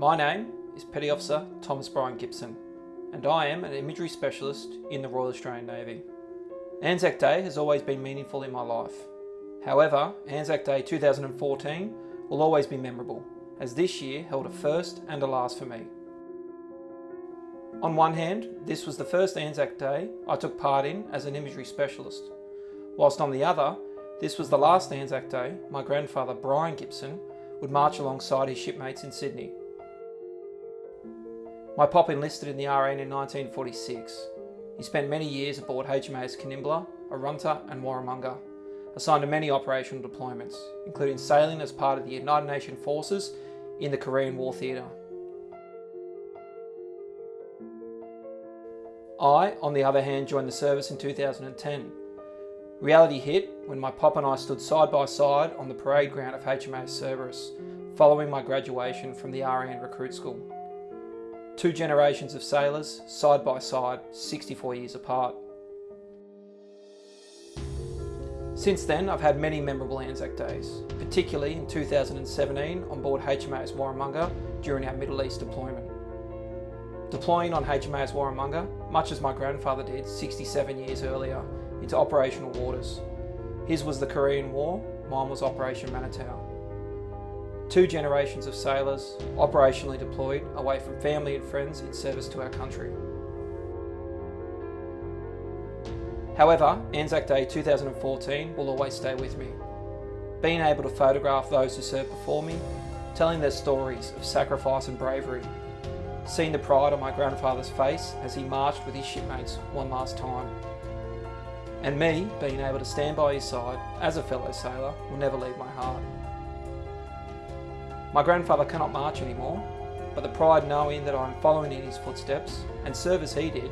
My name is Petty Officer Thomas Brian Gibson, and I am an imagery specialist in the Royal Australian Navy. Anzac Day has always been meaningful in my life. However, Anzac Day 2014 will always be memorable, as this year held a first and a last for me. On one hand, this was the first Anzac Day I took part in as an imagery specialist, whilst on the other, this was the last Anzac Day my grandfather Brian Gibson would march alongside his shipmates in Sydney. My pop enlisted in the RN in 1946. He spent many years aboard HMAS Kanimbla, Arunta and Warramunga, assigned to many operational deployments, including sailing as part of the United Nations forces in the Korean War Theatre. I, on the other hand, joined the service in 2010. Reality hit when my pop and I stood side by side on the parade ground of HMAS Cerberus, following my graduation from the RN recruit school. Two generations of sailors, side by side, 64 years apart. Since then, I've had many memorable Anzac days, particularly in 2017 on board HMAS Warramunga during our Middle East deployment. Deploying on HMAS Warramunga, much as my grandfather did 67 years earlier, into operational waters. His was the Korean War, mine was Operation Manitou two generations of sailors operationally deployed away from family and friends in service to our country. However, Anzac Day 2014 will always stay with me. Being able to photograph those who served before me, telling their stories of sacrifice and bravery, seeing the pride on my grandfather's face as he marched with his shipmates one last time, and me being able to stand by his side as a fellow sailor will never leave my heart. My grandfather cannot march anymore, but the pride knowing that I'm following in his footsteps and serve as he did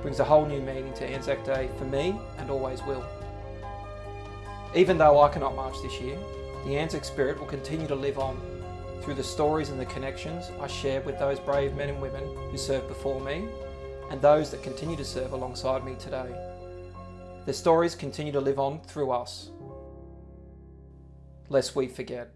brings a whole new meaning to Anzac Day for me and always will. Even though I cannot march this year, the Anzac spirit will continue to live on through the stories and the connections I share with those brave men and women who served before me and those that continue to serve alongside me today. Their stories continue to live on through us, lest we forget.